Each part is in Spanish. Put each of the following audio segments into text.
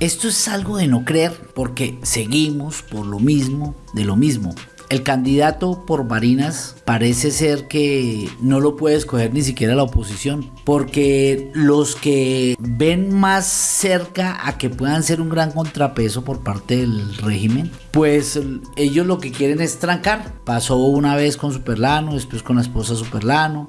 Esto es algo de no creer porque seguimos por lo mismo, de lo mismo. El candidato por Barinas parece ser que no lo puede escoger ni siquiera la oposición, porque los que ven más cerca a que puedan ser un gran contrapeso por parte del régimen, pues ellos lo que quieren es trancar. Pasó una vez con Superlano, después con la esposa Superlano,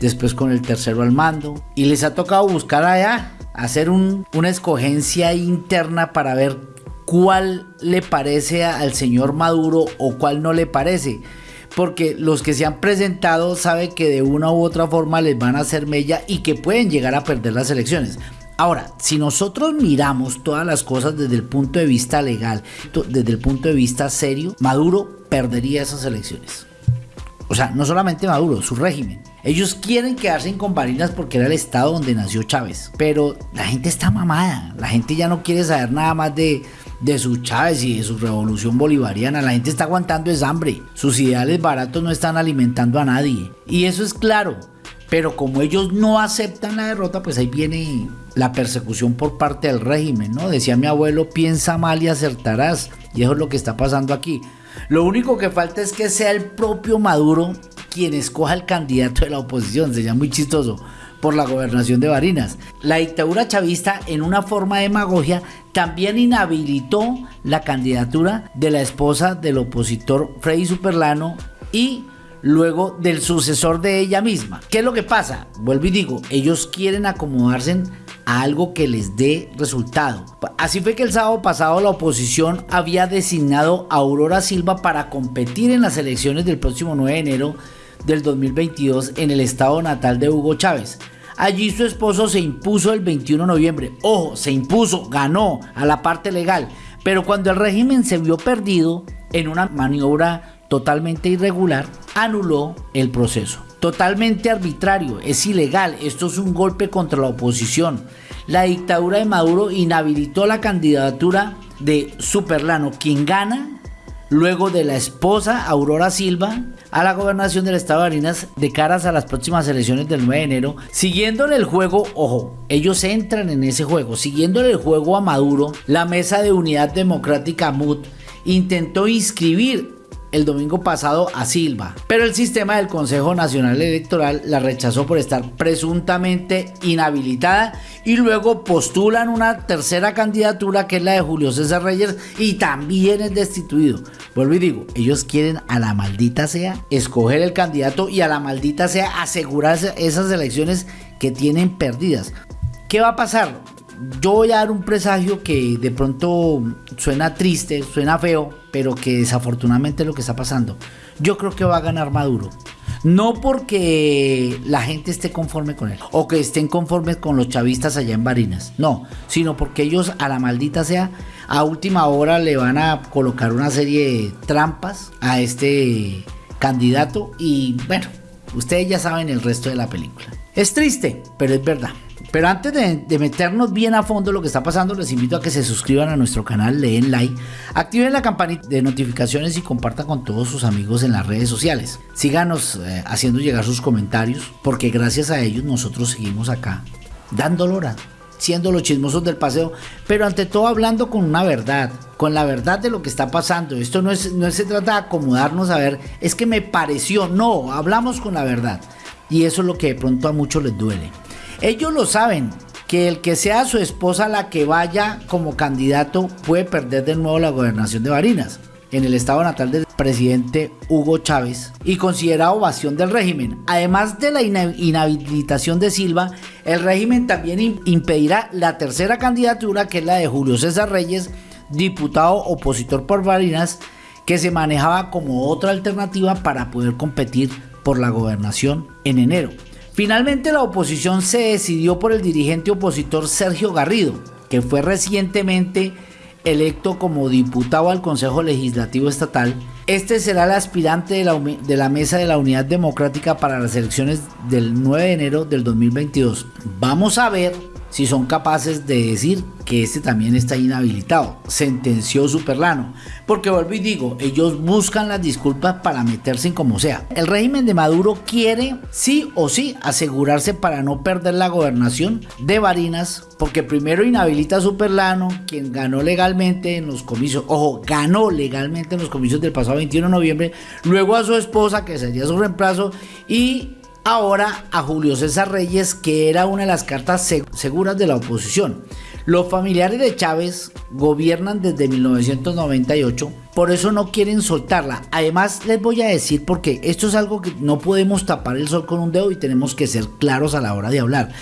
después con el tercero al mando, y les ha tocado buscar allá, hacer una escogencia interna para ver cuál le parece al señor Maduro o cuál no le parece. Porque los que se han presentado saben que de una u otra forma les van a hacer mella y que pueden llegar a perder las elecciones. Ahora, si nosotros miramos todas las cosas desde el punto de vista legal, desde el punto de vista serio, Maduro perdería esas elecciones. O sea, no solamente Maduro, su régimen. Ellos quieren quedarse en Barinas porque era el estado donde nació Chávez. Pero la gente está mamada. La gente ya no quiere saber nada más de, de su Chávez y de su revolución bolivariana. La gente está aguantando esa hambre. Sus ideales baratos no están alimentando a nadie. Y eso es claro. Pero como ellos no aceptan la derrota, pues ahí viene la persecución por parte del régimen, ¿no? Decía mi abuelo, piensa mal y acertarás. Y eso es lo que está pasando aquí. Lo único que falta es que sea el propio Maduro quien escoja el candidato de la oposición. Sería muy chistoso por la gobernación de Barinas. La dictadura chavista, en una forma de demagogia, también inhabilitó la candidatura de la esposa del opositor Freddy Superlano y luego del sucesor de ella misma. ¿Qué es lo que pasa? Vuelvo y digo, ellos quieren acomodarse a algo que les dé resultado. Así fue que el sábado pasado la oposición había designado a Aurora Silva para competir en las elecciones del próximo 9 de enero del 2022 en el estado natal de Hugo Chávez. Allí su esposo se impuso el 21 de noviembre. Ojo, se impuso, ganó a la parte legal. Pero cuando el régimen se vio perdido en una maniobra totalmente irregular, anuló el proceso. Totalmente arbitrario, es ilegal, esto es un golpe contra la oposición. La dictadura de Maduro inhabilitó la candidatura de Superlano, quien gana luego de la esposa Aurora Silva a la gobernación del estado de Barinas de caras a las próximas elecciones del 9 de enero, siguiéndole el juego, ojo, ellos entran en ese juego, siguiéndole el juego a Maduro, la Mesa de Unidad Democrática MUD intentó inscribir el domingo pasado a Silva, pero el sistema del Consejo Nacional Electoral la rechazó por estar presuntamente inhabilitada y luego postulan una tercera candidatura que es la de Julio César Reyes y también es destituido. Vuelvo y digo, ellos quieren a la maldita sea escoger el candidato y a la maldita sea asegurarse esas elecciones que tienen perdidas. ¿Qué va a pasar? Yo voy a dar un presagio que de pronto suena triste, suena feo, pero que desafortunadamente es lo que está pasando. Yo creo que va a ganar Maduro. No porque la gente esté conforme con él o que estén conformes con los chavistas allá en Barinas, no, sino porque ellos a la maldita sea a última hora le van a colocar una serie de trampas a este candidato y bueno, ustedes ya saben el resto de la película. Es triste, pero es verdad. Pero antes de, meternos bien a fondo lo que está pasando, les invito a que se suscriban a nuestro canal, le den like, activen la campanita de notificaciones y compartan con todos sus amigos en las redes sociales. Síganos eh, haciendo llegar sus comentarios, porque gracias a ellos nosotros seguimos acá, dando hora, siendo los chismosos del paseo, pero ante todo hablando con una verdad, con la verdad de lo que está pasando. Esto no, es, no se trata de acomodarnos a ver, es que me pareció, no, hablamos con la verdad. Y eso es lo que de pronto a muchos les duele. Ellos lo saben, que el que sea su esposa la que vaya como candidato puede perder de nuevo la gobernación de Barinas en el estado natal del presidente Hugo Chávez y considera ovación del régimen. Además de la inhabilitación de Silva, el régimen también impedirá la tercera candidatura que es la de Julio César Reyes, diputado opositor por Barinas, que se manejaba como otra alternativa para poder competir por la gobernación en enero. Finalmente la oposición se decidió por el dirigente opositor Sergio Garrido, que fue recientemente electo como diputado al Consejo Legislativo Estatal. Este será el aspirante de la, Mesa de la Unidad Democrática para las elecciones del 9 de enero del 2022. Vamos a ver si son capaces de decir que este también está inhabilitado. Sentenció Superlano. Porque vuelvo y digo, ellos buscan las disculpas para meterse en como sea. El régimen de Maduro quiere sí o sí asegurarse para no perder la gobernación de Barinas. Porque primero inhabilita a Superlano, quien ganó legalmente en los comicios. Ojo, ganó legalmente en los comicios del pasado 21 de noviembre. Luego a su esposa, que sería su reemplazo. Y ahora a Julio César Reyes, que era una de las cartas seguras de la oposición. Los familiares de Chávez gobiernan desde 1998, por eso no quieren soltarla. Además, les voy a decir porque esto es algo que no podemos tapar el sol con un dedo y tenemos que ser claros a la hora de hablar.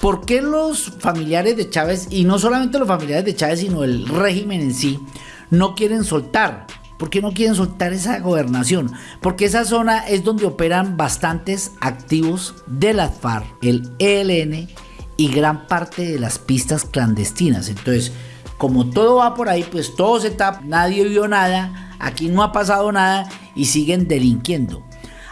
¿Por qué los familiares de Chávez, y no solamente los familiares de Chávez, sino el régimen en sí, no quieren soltar? ¿Por qué no quieren soltar esa gobernación? Porque esa zona es donde operan bastantes activos de la FARC, el ELN y gran parte de las pistas clandestinas. Entonces, como todo va por ahí, pues todo se tapa, nadie vio nada, aquí no ha pasado nada y siguen delinquiendo.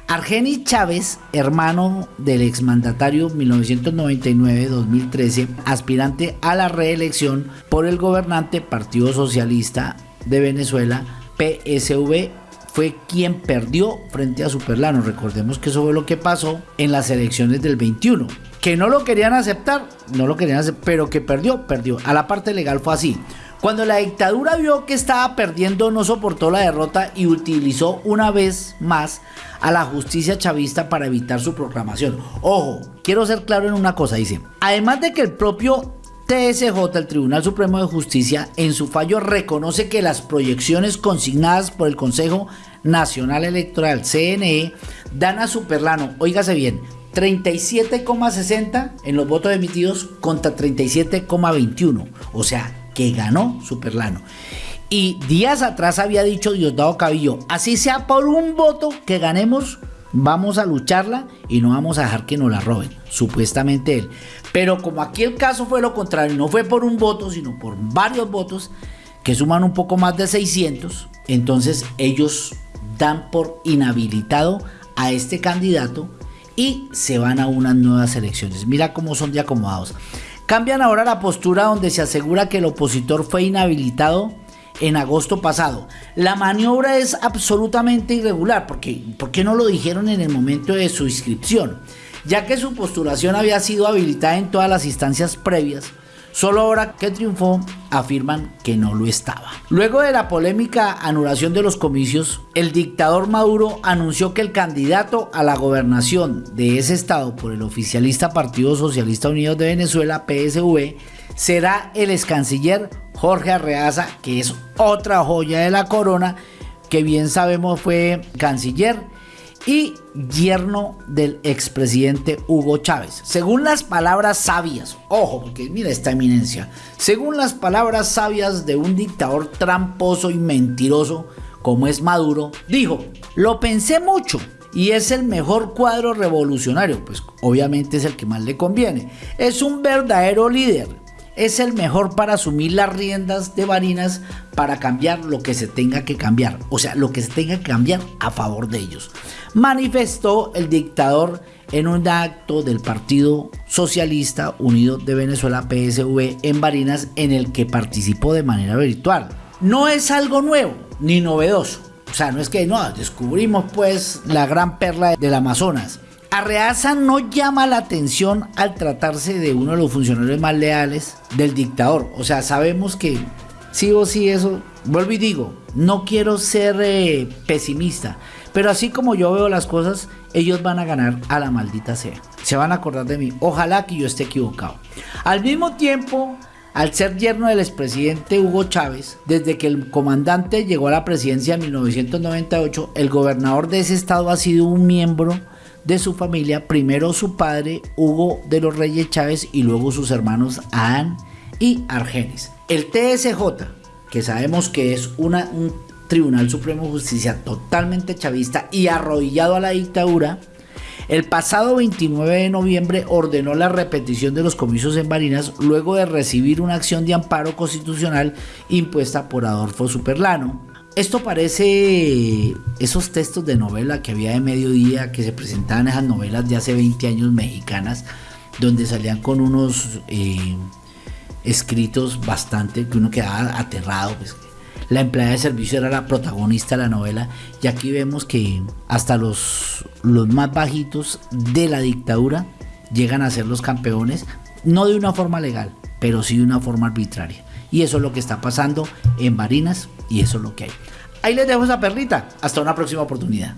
Argenis Chávez, hermano del exmandatario 1999-2013, aspirante a la reelección por el gobernante Partido Socialista de Venezuela, PSV fue quien perdió frente a Superlano. Recordemos que eso fue lo que pasó en las elecciones del 21. Que no lo querían aceptar, no lo querían aceptar, pero que perdió, perdió. A la parte legal fue así. Cuando la dictadura vio que estaba perdiendo, no soportó la derrota y utilizó una vez más a la justicia chavista para evitar su proclamación. Ojo, quiero ser claro en una cosa, dice. Además de que el propio TSJ, el Tribunal Supremo de Justicia, en su fallo reconoce que las proyecciones consignadas por el Consejo Nacional Electoral, CNE, dan a Superlano, oígase bien, 37,60 en los votos emitidos contra 37,21. O sea, que ganó Superlano. Y días atrás había dicho Diosdado Cabillo, así sea por un voto que ganemos, vamos a lucharla y no vamos a dejar que nos la roben, supuestamente él. Pero como aquí el caso fue lo contrario, no fue por un voto, sino por varios votos que suman un poco más de 600, entonces ellos dan por inhabilitado a este candidato y se van a unas nuevas elecciones. Mira cómo son de acomodados. Cambian ahora la postura donde se asegura que el opositor fue inhabilitado en agosto pasado. La maniobra es absolutamente irregular, porque ¿por qué no lo dijeron en el momento de su inscripción? Ya que su postulación había sido habilitada en todas las instancias previas, solo ahora que triunfó afirman que no lo estaba. Luego de la polémica anulación de los comicios, el dictador Maduro anunció que el candidato a la gobernación de ese estado por el oficialista Partido Socialista Unido de Venezuela, PSV, será el ex canciller Jorge Arreaza, que es otra joya de la corona, que bien sabemos fue canciller y yerno del expresidente Hugo Chávez. Según las palabras sabias, ojo, porque mira esta eminencia, según las palabras sabias de un dictador tramposo y mentiroso como es Maduro, dijo, lo pensé mucho y es el mejor cuadro revolucionario, pues obviamente es el que más le conviene. Es un verdadero líder, es el mejor para asumir las riendas de Barinas para cambiar lo que se tenga que cambiar, o sea, lo que se tenga que cambiar a favor de ellos. Manifestó el dictador en un acto del Partido Socialista Unido de Venezuela PSV en Barinas en el que participó de manera virtual. No es algo nuevo ni novedoso. O sea, no es que no, descubrimos pues la gran perla del Amazonas. Arreaza no llama la atención al tratarse de uno de los funcionarios más leales del dictador. O sea, sabemos que sí o sí eso, vuelvo y digo, no quiero ser eh, pesimista, pero así como yo veo las cosas, ellos van a ganar a la maldita sea. Se van a acordar de mí. Ojalá que yo esté equivocado. Al mismo tiempo, al ser yerno del expresidente Hugo Chávez, desde que el comandante llegó a la presidencia en 1998, el gobernador de ese estado ha sido un miembro de su familia, primero su padre Hugo de los Reyes Chávez y luego sus hermanos Adán y Argenis. El TSJ, que sabemos que es un Tribunal Supremo de Justicia totalmente chavista y arrodillado a la dictadura, el pasado 29 de noviembre ordenó la repetición de los comicios en Barinas luego de recibir una acción de amparo constitucional impuesta por Adolfo Superlano, esto parece esos textos de novela que había de mediodía que se presentaban esas novelas de hace 20 años mexicanas, donde salían con unos eh, escritos bastante que uno quedaba aterrado. Pues, la empleada de servicio era la protagonista de la novela y aquí vemos que hasta los, los más bajitos de la dictadura llegan a ser los campeones, no de una forma legal, pero sí de una forma arbitraria. Y eso es lo que está pasando en Barinas y eso es lo que hay. Ahí les dejo esa perlita. Hasta una próxima oportunidad.